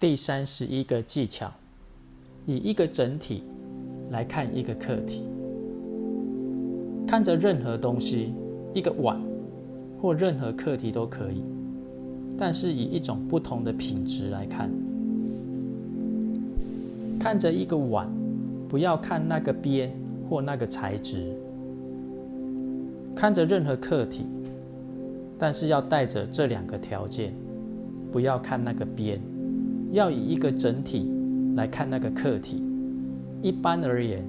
第三十一个技巧，以一个整体来看一个课题。看着任何东西，一个碗或任何课题都可以，但是以一种不同的品质来看。看着一个碗，不要看那个边或那个材质。看着任何课题，但是要带着这两个条件，不要看那个边。要以一个整体来看那个客体。一般而言，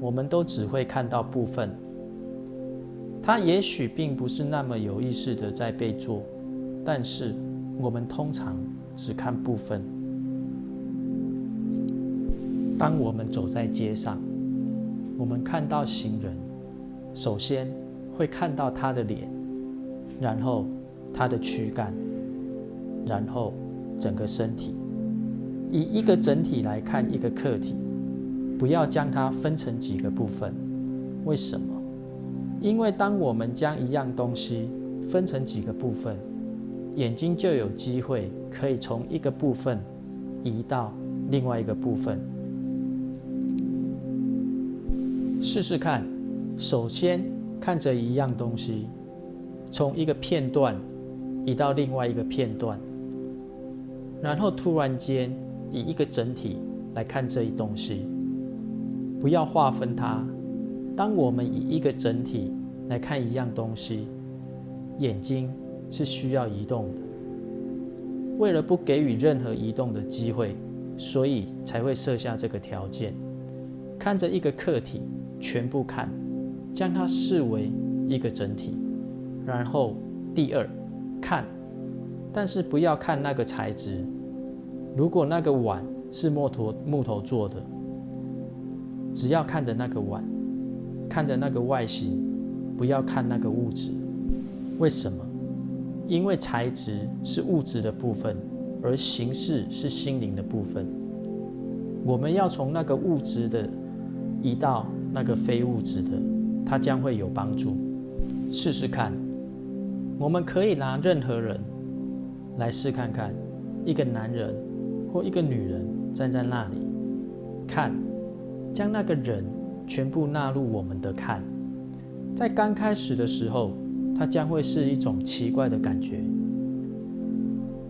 我们都只会看到部分。它也许并不是那么有意识的在被做，但是我们通常只看部分。当我们走在街上，我们看到行人，首先会看到他的脸，然后他的躯干，然后整个身体。以一个整体来看一个课题，不要将它分成几个部分。为什么？因为当我们将一样东西分成几个部分，眼睛就有机会可以从一个部分移到另外一个部分。试试看，首先看着一样东西，从一个片段移到另外一个片段，然后突然间。以一个整体来看这一东西，不要划分它。当我们以一个整体来看一样东西，眼睛是需要移动的。为了不给予任何移动的机会，所以才会设下这个条件。看着一个客体，全部看，将它视为一个整体。然后第二，看，但是不要看那个材质。如果那个碗是木头木头做的，只要看着那个碗，看着那个外形，不要看那个物质。为什么？因为材质是物质的部分，而形式是心灵的部分。我们要从那个物质的移到那个非物质的，它将会有帮助。试试看，我们可以拿任何人来试看看，一个男人。或一个女人站在那里看，将那个人全部纳入我们的看，在刚开始的时候，它将会是一种奇怪的感觉，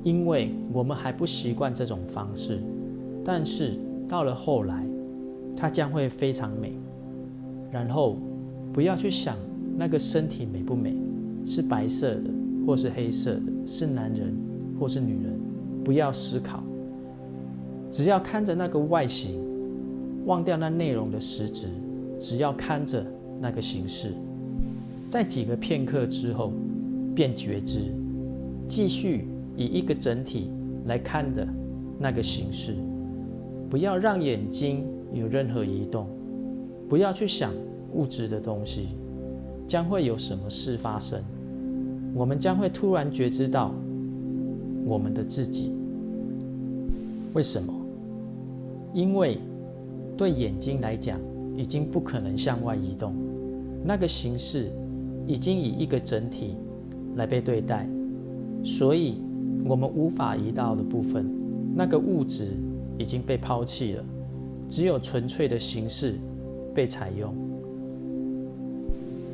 因为我们还不习惯这种方式。但是到了后来，它将会非常美。然后不要去想那个身体美不美，是白色的或是黑色的，是男人或是女人，不要思考。只要看着那个外形，忘掉那内容的实质，只要看着那个形式，在几个片刻之后，便觉知，继续以一个整体来看的那个形式，不要让眼睛有任何移动，不要去想物质的东西，将会有什么事发生？我们将会突然觉知到我们的自己，为什么？因为对眼睛来讲，已经不可能向外移动，那个形式已经以一个整体来被对待，所以我们无法移到的部分，那个物质已经被抛弃了，只有纯粹的形式被采用。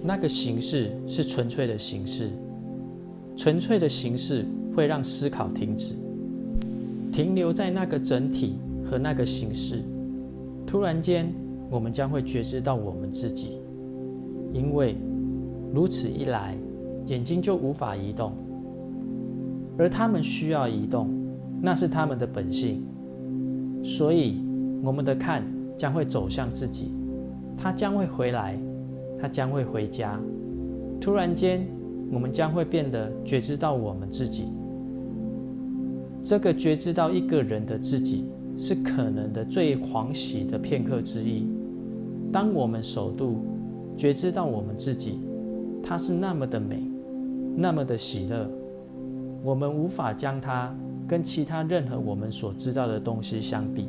那个形式是纯粹的形式，纯粹的形式会让思考停止，停留在那个整体。和那个形式，突然间，我们将会觉知到我们自己，因为如此一来，眼睛就无法移动，而他们需要移动，那是他们的本性，所以我们的看将会走向自己，他将会回来，他将会回家。突然间，我们将会变得觉知到我们自己，这个觉知到一个人的自己。是可能的最狂喜的片刻之一。当我们首度觉知到我们自己，它是那么的美，那么的喜乐，我们无法将它跟其他任何我们所知道的东西相比。